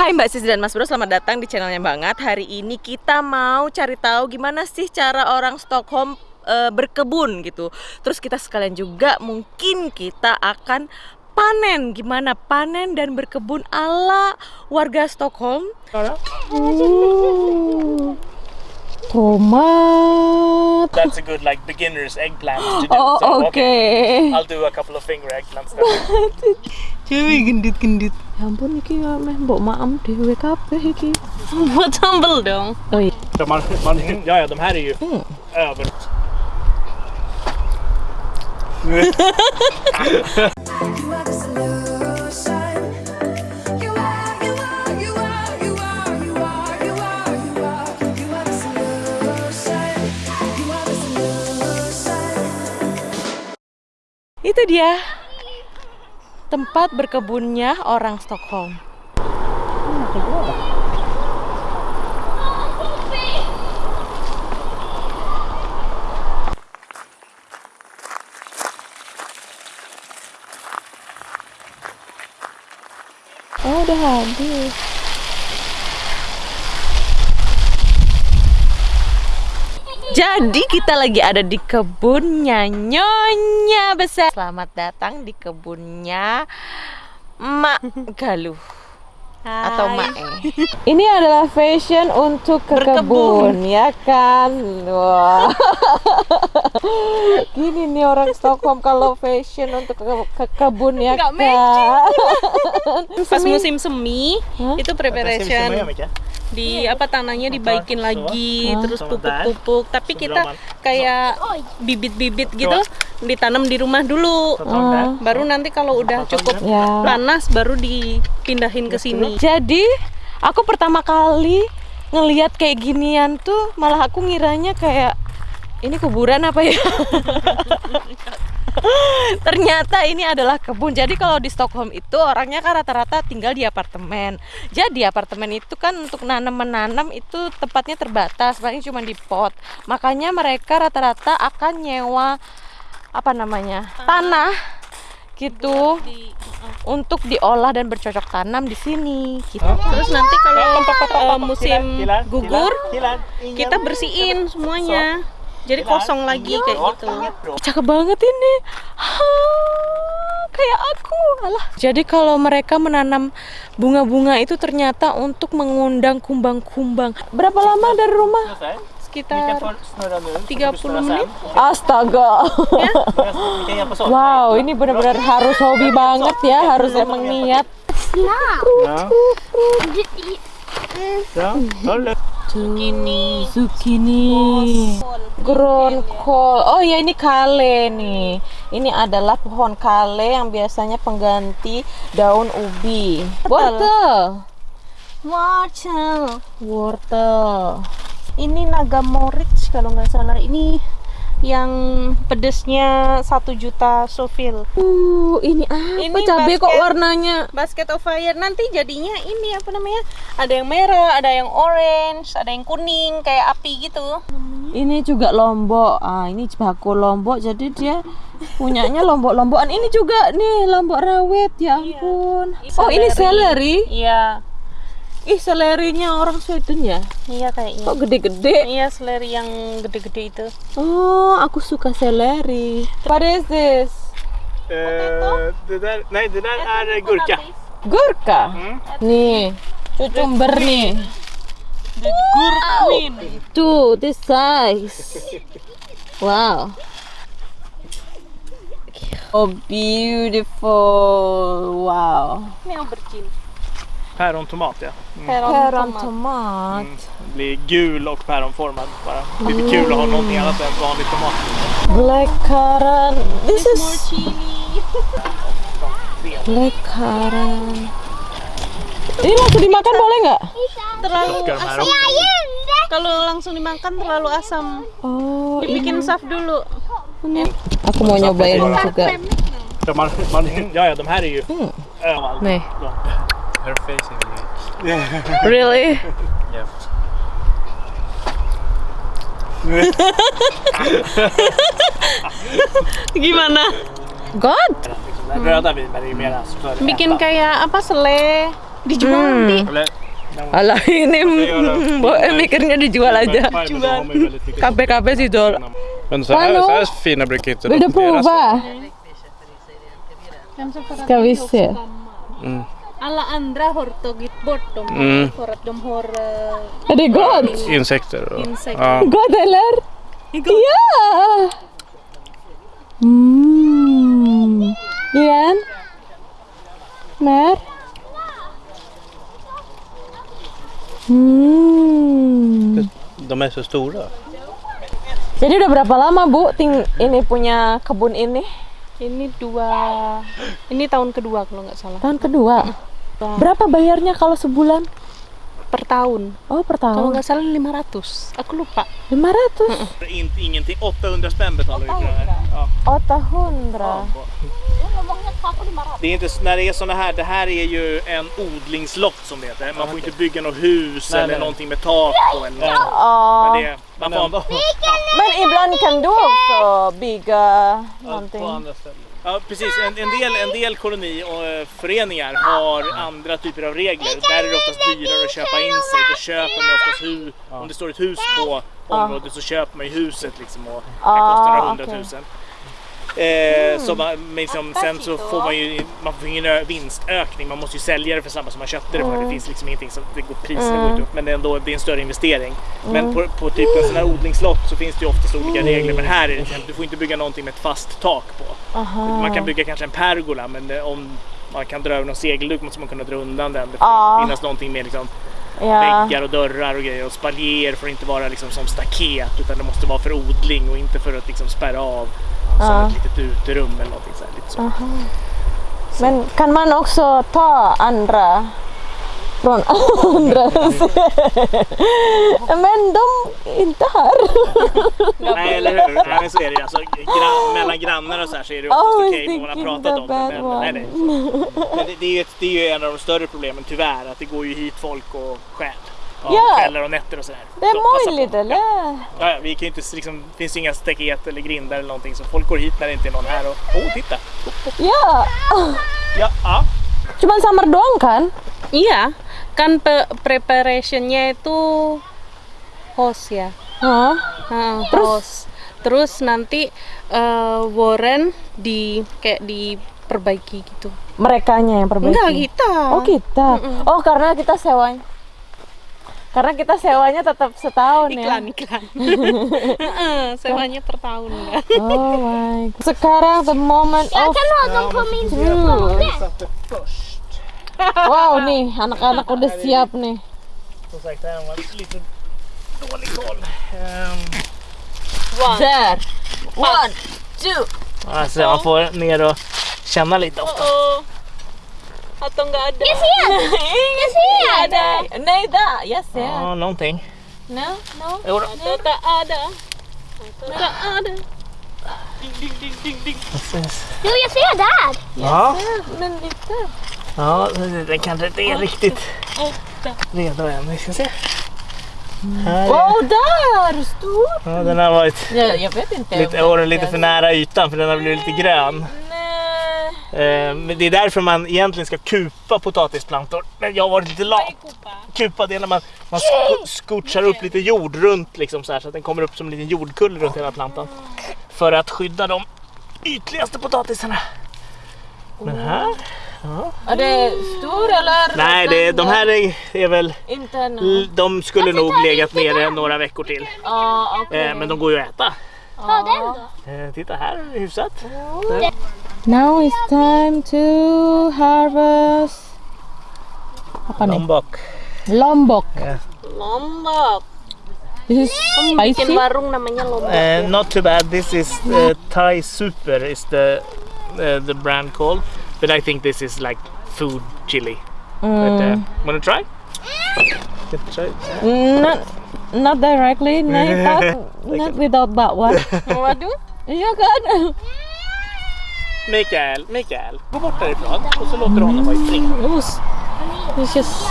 Hai Mbak Sis dan Mas Bro, selamat datang di channelnya Banget. Hari ini kita mau cari tahu gimana sih cara orang Stockholm e, berkebun gitu. Terus kita sekalian juga mungkin kita akan panen gimana panen dan berkebun ala warga Stockholm. Uh, tomat. That's a good like beginner's eggplant to do. Oh, So, okay. I'll do a couple of finger eggplants. then. Cuy gendit-gendit. Ya ampun iki ya meh mbok maem dhewe kabeh iki. Buat sambel dong. Oh iya. Så man, man, ja, ja, de här är ju Mm. över. Itu dia tempat berkebunnya orang Stockholm. Oh, udah habis. Jadi kita lagi ada di kebunnya Nyonya Besar. Selamat datang di kebunnya Mak Galuh atau Mak E. Ini adalah fashion untuk ke Berkebun. kebun, ya kan? Wah. Gini nih orang Stockholm kalau fashion untuk ke, ke kebun ya Nggak kan? Pas musim semi Hah? itu preparation? Di apa tanahnya dibaikin lagi Hah? terus pupuk-pupuk. Tapi kita drar man- kayak bibit-bibit gitu ditanam di rumah dulu. Där. baru nanti kalau udah cukup Ya. panas baru dipindahin ke sini. Jadi aku pertama kali ngelihat kayak ginian tuh malah aku ngiranya kayak ini kuburan apa ya? Ternyata ini adalah kebun. Jadi kalau di Stockholm itu orangnya kan rata-rata tinggal di apartemen. Jadi apartemen itu kan untuk nanam menanam itu tempatnya terbatas, paling cuma di pot. Makanya mereka rata-rata akan nyewa apa namanya tanah gitu untuk diolah dan bercocok tanam di sini gitu. terus nanti kalau pop. musim gugur ingen. kita bersihin semuanya jadi kosong lagi kayak gitu. Cakep banget ini. Hah, kayak aku. Alah. Jadi kalau mereka menanam bunga-bunga itu ternyata untuk mengundang kumbang-kumbang. Berapa lama dari rumah? Kan sekitar få snurra nu. så får 30 du snurra menit. sen. Astaga. Åt. Wow, ini benar-benar harus hobi banget ya, harus emang niat. Det lugnt. Zucchini. Zucchini. Gronkol. Oh ya ini kale nih. Ini adalah pohon kale yang biasanya pengganti daun ubi. Wortel. Wortel. Wortel. Ini naga moritz kalau nggak salah. Ini yang pedesnya satu juta sovil. Uh, ini apa Ini cabai kok basket. warnanya? Basket of fire nanti jadinya ini apa namanya? Ada yang merah, ada yang orange, ada yang kuning kayak api gitu. Ini juga lombok. Ah, ini baku lombok. Jadi dia punyanya lombok-lombokan. Ini juga nih lombok rawit. Ya ampun. Oh, ini seleri. Iya, Ih, selerinya orang Sweden ya? iya kayaknya. Kok gede-gede? Iya, seleri yang gede-gede itu. Oh, aku suka seleri. What is this? Eh, det där, nej, det där är gurka. Gurka. Mm. Nih, cucumber nih. Gurkmin. Tuh, this size. Wow. Oh, beautiful. Wow. Ini aubergine. Pärontomat ja. Päron tomat. Mm. Blir gul och päronformad bara. Lite kul att ha någonting annat än vanlig tomat. Black currant. This More is chili. black currant. Ini langsung dimakan boleh nggak? Terlalu asam. Kalau langsung dimakan terlalu asam. Oh, Dibikin saf dulu. ini. Aku mau nyobain juga. Man, man, ja, ja, de här är ju Mm. överallt. Her face is really? yeah. Gimana? God. För Bikin kayak apa sele Dijual nanti. Eller, Alah ini mikirnya dijual aja. KPKP sih Jol. Men så här, Hallå? så här fina brukar Vill du prova? Ska vi se. Mm. Alla andra har tagit bort dem Mm. för att de har eh, Är det gott? Insekter. Och, Insekter. Ja. Gott eller? Ja! Mm. Igen. Mer. Hmm. De är så stora. Jadi udah berapa lama Bu ting ini punya kebun ini? ini dua ini tahun kedua kalau nggak salah Tahun kedua. Berapa bayarnya kalau sebulan? per tahun. Oh per Kalau tahun. nggak salah 500. Aku lupa. 500. Inte, ingenting. 800 spänn betalar vi för det här. Ja. 800. Det är inte, när det är såna här, det här är ju en odlingslott som det heter. Man får inte bygga något hus Nej, eller nej. någonting med tak på. Eller. Ja. Men det, man får, Men ibland kan du också bygga någonting. På andra ställen. Ja, precis. En, en, del, en del koloniföreningar har andra typer av regler. Där är det oftast dyrare att köpa in sig. Då köper man oftast hus. Om det står ett hus på området så köper man ju huset liksom och det kan kosta några hundratusen. Eh, så man, liksom, sen så får man ju man får ingen vinstökning. Man måste ju sälja det för samma som man köpte det för. Det finns liksom ingenting som det går, priserna går inte upp. Men det är ändå det är en större investering. Men på, på typ en sån här odlingslott så finns det ju oftast olika regler. Men här är det exempel, du får inte bygga någonting med ett fast tak på. Man kan bygga kanske en pergola men om man kan dra över någon segelduk måste man kunna dra undan den. Det får inte finnas någonting med liksom Ja. väggar och dörrar och grejer. Och spaljéer får inte vara liksom som staket utan det måste vara för odling och inte för att liksom spärra av som Ja. ett litet uterum eller någonting så här, lite så. Men kan man också ta andra från andra Men de är inte här. Nej eller hur? Nej, så är det alltså, gran, mellan grannar och så här så är det oftast Always okej okay, man har pratat om det. Men, nej, nej. men det, det, är ju ett, det är ju en av de större problemen tyvärr att det går ju hit folk och stjäl. Ja, Ja. Kvällar och nätter och sådär. Det är möjligt eller? Ja, ja, vi kan inte, liksom, det finns ju inga staket eller grindar eller någonting så folk går hit när det inte är någon här och oh titta! Ya, Ja, ja. cuman summer doang kan? Iya, kan pe- preparationnya itu host ya. Hah? Heeh, host. Terus nanti eh, Warren di kayak diperbaiki gitu. Merekanya yang perbaiki. Enggak kita. Oh kita. Oh karena kita sewanya. Karena kita sewanya tetap setahun iklan ya. iklan. Heeh, Sewanya per tahun ya. Oh my. God. Sekarang the moment of Wow nih anak-anak udah siap nih. Där. One, two. alltså man får ner och känna lite ofta. Oh. Atau enggak ada? Iya ada. Nej, där. Yes, yeah. Ja, någonting. No, no. Jo då. Atau tak ada? Atau tak ada? Precis. Jo, jag ser där! Ja, Men lite. ja, den kanske inte är riktigt redo än. Vi ska se. Här är, Wow, där! Stor. ja, den har varit Ja, jag vet inte. lite, åren lite för nära ytan för den har blivit lite grön. Eh, men det är därför man egentligen ska kupa potatisplantor. Men jag har varit lite lat. Kupa det är när man, man sko- scoochar upp lite jord runt liksom så, här, så att den kommer upp som en liten jordkulle runt hela plantan. För att skydda de ytligaste potatisarna. Men här? Är det stor eller? Nej, det, de här är, är väl... De skulle nog legat nere några veckor till. Ja. Eh, men de går ju att äta. Ta den då. Eh, titta här, hyfsat. Now it's time to harvest. Apa nih? Lombok. Lombok. Lombok. This is Bikin spicy. warung namanya Lombok. Uh, not too bad. This is uh, Thai Super is the uh, the brand called, but I think this is like food chili. But uh, wanna try? Can try it? Not, not directly. Nej, tack. Not without that one. Waduh. Iya kan? Mikael, Mikael, gå bort därifrån och så låter du honom vara i fred. It's just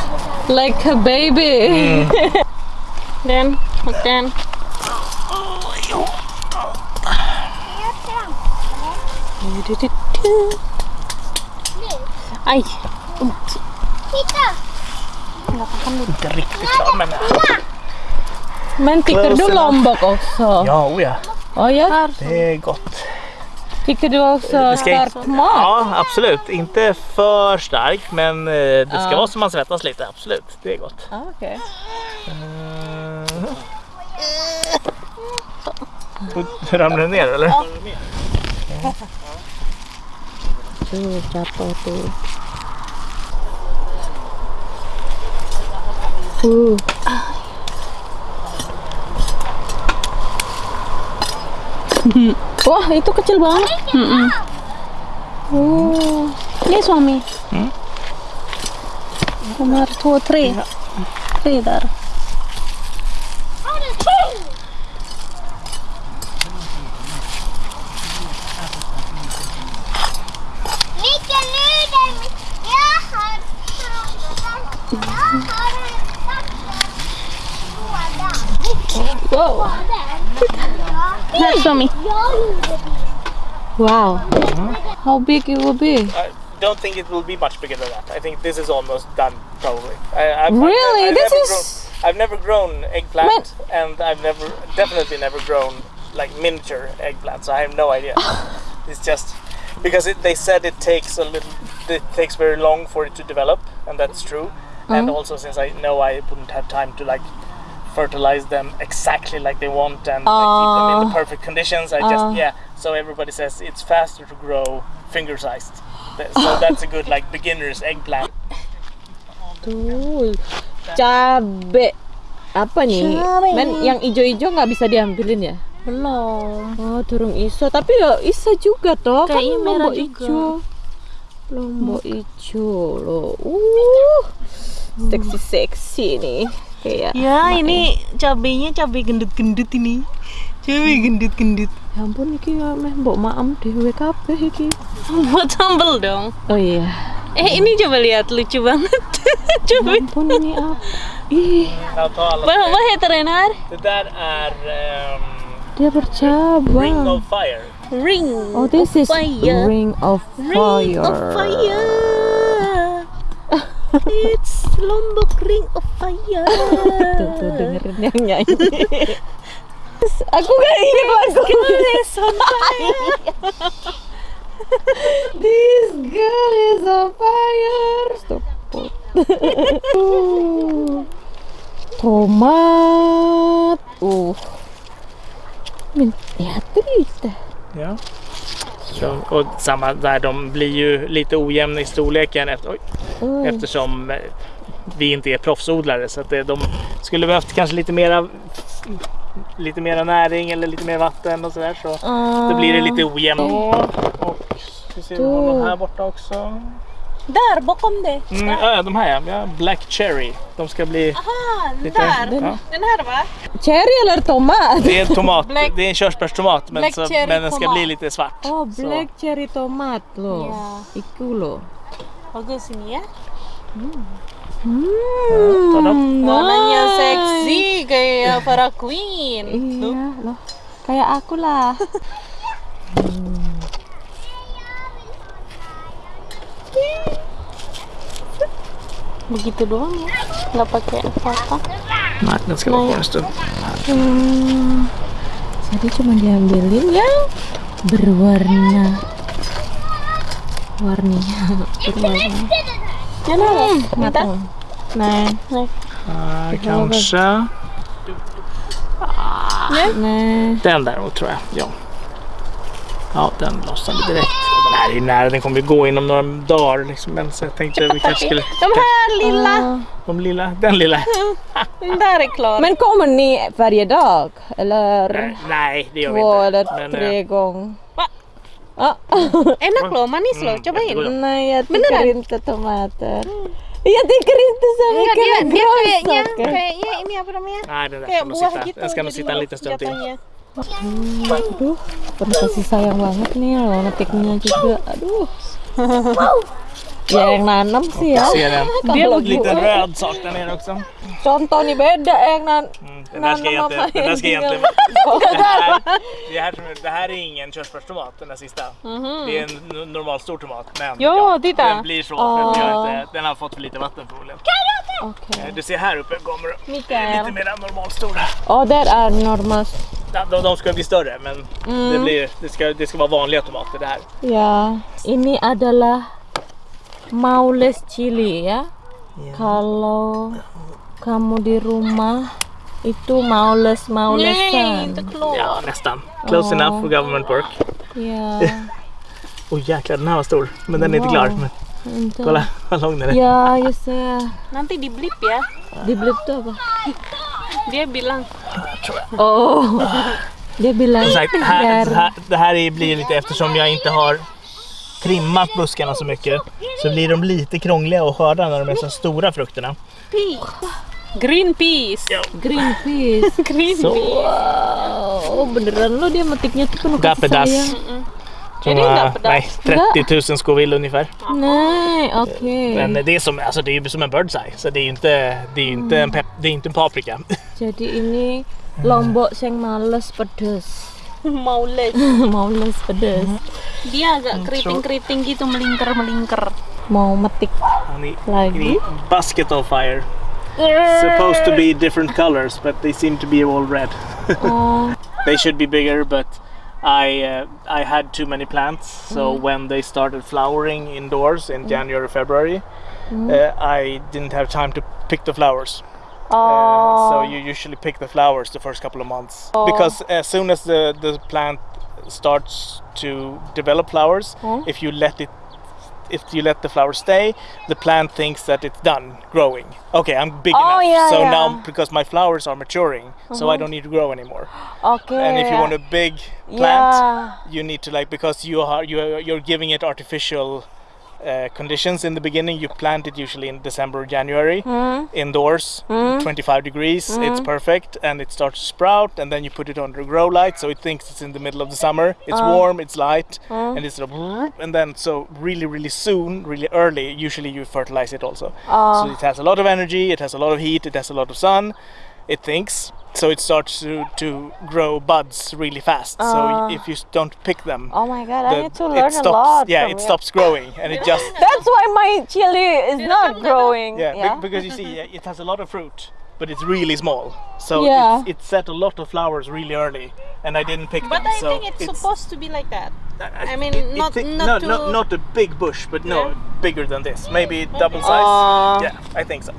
like a baby. Dan, Dan. Ay, Titta! Inte riktigt klar men... Men tycker du lombok också? Ja, oh ja. Oh, ja. Det är gott. Tycker du också Det ska inte- stark mat? Ja, absolut. Inte för stark, men eh, det ska Ja. vara så man svettas lite. Absolut, det är gott. Ah. Mm. Och Ramlar den ner eller? Tuh, jatuh Wah, itu kecil banget. Oh, ini suami. Hmm? Nomor two, three. Three there. Wow. How big it will be? I don't think it will be much bigger than that. I think this is almost done probably. I, I've, Really? I've, I've This is- Grown, I've never grown eggplant, and I've never, definitely never grown like miniature eggplants. So I have no idea. it's just because it, they said it takes a little, it takes very long for it to develop, and that's true. Uh-huh. And also since I know I wouldn't have time to like fertilize them exactly like they want and like, keep them in the ah. perfect conditions. I just ah. yeah. So everybody says it's faster to grow finger sized. So that's a good like beginner's eggplant. Tuh, cabe. Apa nih? Cabe. Men yang ijo-ijo nggak bisa diambilin ya? Belum. Oh, turung iso. Tapi ya isa juga toh. Kayaknya kan merah lombok juga. ijo. Lombok ijo loh. Uh. Seksi-seksi nih. Kayak Ya, ini cabenya cabai gendut-gendut ini. Cabai gendut-gendut. ya ampun iki ya meh mbok maem dhewe kabeh iki. Buat sambel dong. Oh iya. Eh, ini coba lihat lucu banget. Ya coba. ampun ini apa? Ih, där är ehm, dia bercabang. Ring of Fire. Ring. Oh, this is fire. ring of Ring fire. of fire. It's Lombok Ring of Fire. Tuh, tuh dengerin yang nyanyi. Aku ingat lagu. It's on fire. This girl is on fire. Stop. Tomat. Uh. Men äter lite. Ja. Så, och samma där, de blir ju lite ojämna i storleken efter, oj, Oj. eftersom eh, vi inte är proffsodlare. Så att det, de skulle behövt kanske lite mera lite mera näring eller lite mer vatten och sådär. Så då blir det lite ojämnt. Och vi ser honom här borta också. Där bakom det. Mm, ja, de här ja. Black Cherry. De ska bli Ah, den lite... där. Ja. Den här va? Cherry eller tomat? Det är en tomat. Black- det är en körsbärstomat men, så, men den ska tomat. bli lite svart. Oh, Så. black cherry tomat loh. Iya. Iku loh. Bagus ini ya. Ta dem. Warnanya seksi kayak para queen. Iya loh. Kayak aku lah. Begitu doang ya. Nggak pakai apa-apa. Ska vara kvar en stund. Hmm. Jadi cuma diambilin yang berwarna warninya berwarna Yan na. matang. Nah, Här kanske. nah. Den däremot tror jag. Ja. Ja, den lossnade direkt. Den här är ju nära. Den kommer ju gå inom några dagar. Liksom. Men så jag tänkte att vi kanske skulle... De här lilla. Ah. De lilla, den lilla. Den där är klar. Men kommer ni varje dag? Eller Nej, nej, det gör vi två inte. eller Men, tre eh, gånger? Ah. Enak loh, manis loh. Mm, Cobain. jag Beneran? tycker inte tomater. Jag tycker inte så Enggak, mycket dia, dia kayaknya, grönsaker. kayaknya ini apa namanya? Den där Kayak buah gitu. Stund till. jatuhnya. Aduh, penuh kasih sayang banget nih loh ngetiknya juga. Aduh. Yang nanam sih ya. Ser en Kalau liten gue- röd sak där nere också. Contoh nih beda yang nan Mm, den där ska egentligen, den där ska egentligen det här, det, här, det här är ingen körsbärstomat, den där sista. Det är en no- normal stor tomat. Men Ja, titta. den blir så för att vi har inte, den har fått för lite vatten förmodligen. Eh, Du ser här uppe kommer lite Mikael. mer normalstora. Oh, that are normal. Ja, De, de ska bli större men Mm. det, blir, det, ska, det ska vara vanliga tomater det här. Ya, ini adalah maules chili ya. Kalau kamu di rumah itu maules maulesan. Ja, nästan. Close enough for government work. Ya, Oj jäklar, den här var stor. Men den är inte klar. Men kolla vad lång den är. Ya, just ya. Nanti di blip ya. Di blip tuh apa? Dia bilang Oh, dia bilang Som sagt, här, det här är- blir lite eftersom jag inte har trimmat buskarna så mycket så blir de lite krångliga att skörda när de är så stora frukterna. green peas. Greenpeace. Green Så. Wow, beneran lo dia metiknya tuh penuh pedas. pedas? nej, 30 000 Scoville ungefär. Nej, oke. Men det är som, alltså det är ju som en birds eye. Så det är ju inte, det är inte, en, pep, det är inte en paprika. Jadi ini lombok yang males pedes. Maules. males pedes. Dia agak keriting-keriting gitu melingkar-melingkar. Mau metik Han är lagi. in a basket of fire. Supposed to be different colors but they seem to be all red. Oh, They should be bigger, but I uh, I had too many plants. So when they started flowering indoors in January, February, uh, I didn't have time to pick the flowers. Uh, so you usually pick the flowers the first couple of months because as soon as the the plant starts to develop flowers, oh. if you let it. If you let the flower stay, the plant thinks that it's done growing. Okay, I'm big Oh, enough. yeah, so yeah. now, because my flowers are maturing, so I uh-huh. don't need to grow anymore. Okay. And if you want a big plant, Yeah. you need to like because you are you are, you're giving it artificial uh, conditions in the beginning. You plant it usually in December, or January, hmm. indoors, hmm. 25 degrees. It's hmm. perfect, and it starts to sprout. And then you put it under grow light, so it thinks it's in the middle of the summer. It's oh. warm, it's light, oh. and it's sort of and then so really really soon, really early. Usually you fertilize it also, oh. so it has a lot of energy. It has a lot of heat. It has a lot of sun. It thinks. So it starts to, to grow buds really fast. So if you don't pick them, Oh my god, I need to it learn stops. a lot. Yeah, from it you. stops growing, and it just That's why my chili is not growing. yeah, be- because you see, uh, it has a lot of fruit, but it's really small. So Yeah. it's, it set a lot of flowers really early, and I didn't pick But them. I so think it's, supposed to be like that. I mean, it- not it- not no, to. no, not a big bush, but no, Yeah. bigger than this. Maybe double size. Oh. Yeah, I think so.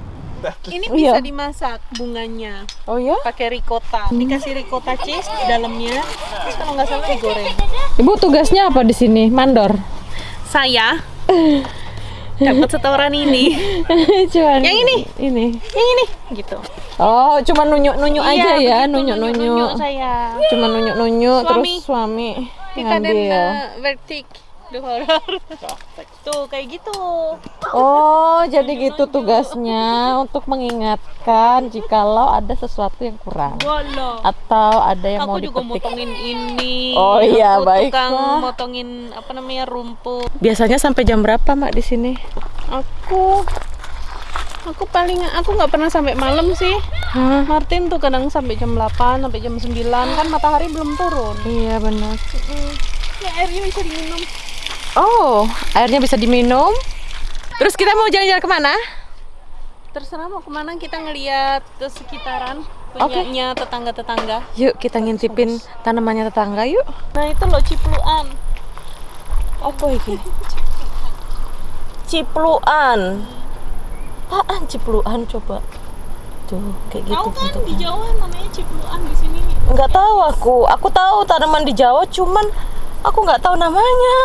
Ini Iya. bisa dimasak bunganya Oh ya? pakai ricotta. Dikasih ricotta cheese di dalamnya. Terus kalau nggak salah digoreng. Ibu tugasnya apa di sini? Mandor. Saya dapat setoran ini. cuman Yang ini? Ini. Yang ini gitu. Oh, cuma nunjuk-nunjuk aja ya, begitu, nunjuk-nunjuk. saya. Cuma nunjuk-nunjuk Suami. terus suami Kita dan ngambil. uh, vertik. Duh, horor. Tuh kayak gitu. Oh, jadi gitu tugasnya untuk mengingatkan jikalau ada sesuatu yang kurang atau ada yang mau Aku juga dipetik. motongin ini. Oh iya, baiklah. Tukang motongin apa namanya rumput. Biasanya sampai jam berapa, Mak, di sini? Aku aku paling aku nggak pernah sampai malam sih. Hah? Martin tuh kadang sampai jam 8 sampai jam 9 kan matahari belum turun. Iya, benar. Ya airnya bisa diminum. Oh, airnya bisa diminum. Terus kita mau jalan-jalan ke mana? Terserah mau ke mana kita ngeliat ke sekitaran Oke. punyanya tetangga-tetangga. Yuk kita ngintipin tanamannya tetangga yuk. Nah itu loh cipluan. Apa ini? Cipluan. Apaan cipluan coba? Tuh, kayak gitu Tahu kan di bentuknya. Jawa namanya cipluan di sini. Nggak tahu aku. Aku tahu tanaman di Jawa, cuman aku nggak tahu namanya.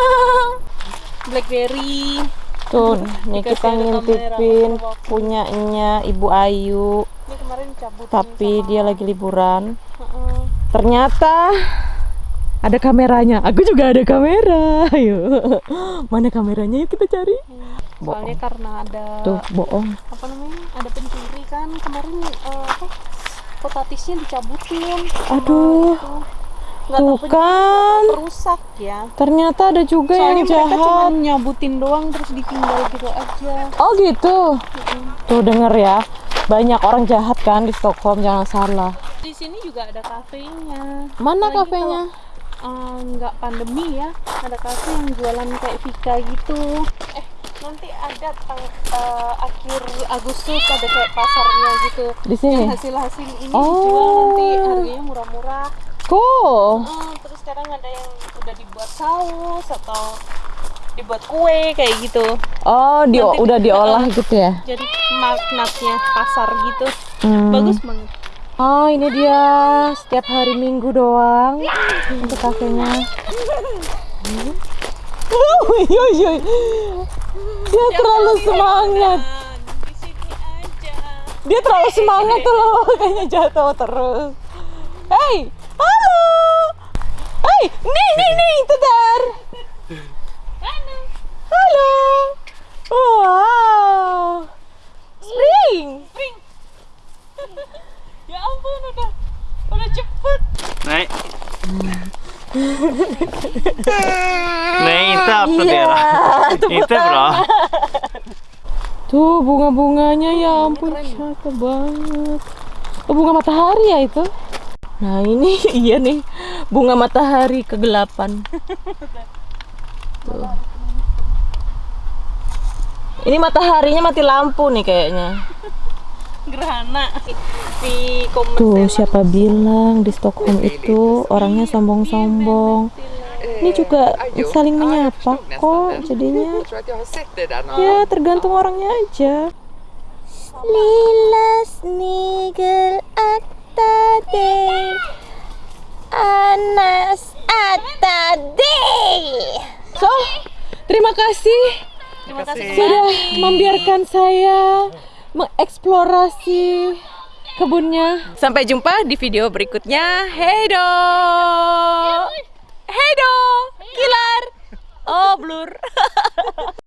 Blackberry. Tuh, Dikasih kita ngintipin punyanya Ibu Ayu, Ini kemarin cabut. tapi dia lagi liburan. Ternyata ada kameranya. Aku juga ada kamera. Ayo. Mana kameranya yuk kita cari. Soalnya karena ada Tuh, bohong. apa namanya? Ada pencuri kan kemarin eh, apa? Potatisnya dicabutin. Aduh. Tuh takut kan. rusak ya Ternyata ada juga soalnya yang mereka cuma jahat. nyabutin doang terus ditinggal gitu aja Oh gitu. Tuh denger ya. Banyak orang jahat kan di Stockholm, jangan salah. di sini juga ada kafenya Mana Apalagi kafenya? eh, nggak pandemi ya ada kafe yang jualan kayak Vika gitu eh nanti ada tang eh, akhir Agustus ada kayak pasarnya gitu Di sini. hasil-hasil ini Oh. dijual nanti harganya murah-murah Cool. Eh, terus sekarang ada yang udah dibuat saus atau dibuat kue kayak gitu Oh, di, Nanti- udah diolah gitu ya? jadi magnatnya pasar gitu Hmm. bagus banget Oh, ini dia setiap hari Minggu doang untuk kafenya. Dia terlalu semangat. Dia terlalu semangat tuh loh, kayaknya jatuh terus. Hey, halo. Hey, nih, nih, nih, itu dar. Halo. Wow. Spring. ya ampun udah udah cepet Nej. Nej, inte applådera. Inte bra. Tuh bunga-bunganya ya ampun cakep banget. Oh, bunga matahari ya itu? Nah ini iya nih bunga matahari kegelapan. Tuh. Ini mataharinya mati lampu nih kayaknya. gerhana di Tuh siapa bilang di Stockholm itu orangnya sombong-sombong. Ini juga saling menyapa kok jadinya. Ya tergantung orangnya aja. Lilla snigel akta dig Anas akta dig So, terima kasih terima kasih sudah membiarkan saya mengeksplorasi kebunnya. Sampai jumpa di video berikutnya. Hey do. Hey do. Kilar. Oh, blur.